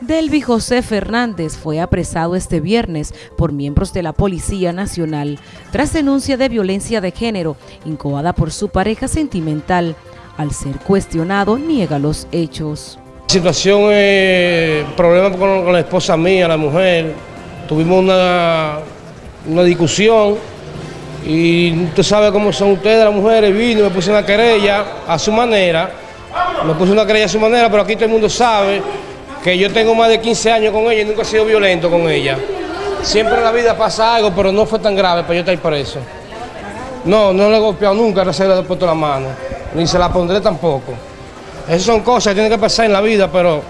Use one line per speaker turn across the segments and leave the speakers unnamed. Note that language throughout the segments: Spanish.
Delvi José Fernández fue apresado este viernes por miembros de la Policía Nacional tras denuncia de violencia de género incoada por su pareja sentimental. Al ser cuestionado, niega los hechos.
La situación es problema con, la esposa mía, la mujer. Tuvimos una, una discusión y tú sabes cómo son ustedes, las mujeres. Vino me puse una querella a su manera. Me puse una querella a su manera, pero aquí todo el mundo sabe que yo tengo más de 15 años con ella y nunca he sido violento con ella. Siempre en la vida pasa algo, pero no fue tan grave para yo estar preso. No, no le he golpeado nunca, no se le he puesto la mano, ni se la pondré tampoco. Esas son cosas que tienen que pasar en la vida, pero...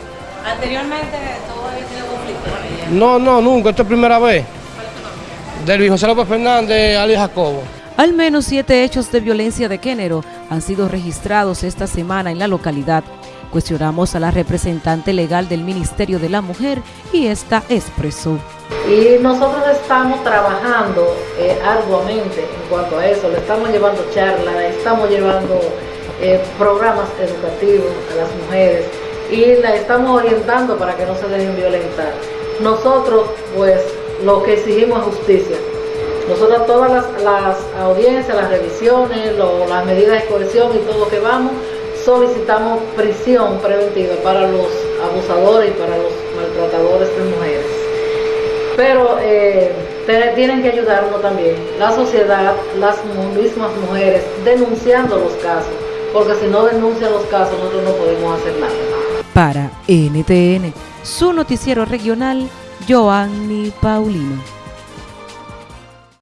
¿Anteriormente todo había tenido conflicto con ella?
No, no, nunca, esta es primera vez. Del José López Fernández, Ali Jacobo.
Al menos siete hechos de violencia de género han sido registrados esta semana en la localidad. Cuestionamos a la representante legal del Ministerio de la Mujer y esta expresó.
Y nosotros estamos trabajando eh, arduamente en cuanto a eso, le estamos llevando charlas, estamos llevando eh, programas educativos a las mujeres y la estamos orientando para que no se dejen violentar. Nosotros, pues, lo que exigimos es justicia. Nosotros todas las, audiencias, las revisiones, las medidas de cohesión y todo lo que vamos, solicitamos prisión preventiva para los abusadores y para los maltratadores de mujeres. Pero eh, tienen que ayudarnos también la sociedad, las mismas mujeres, denunciando los casos, porque si no denuncian los casos nosotros no podemos hacer nada.
Para NTN, su noticiero regional, Joanny Paulino.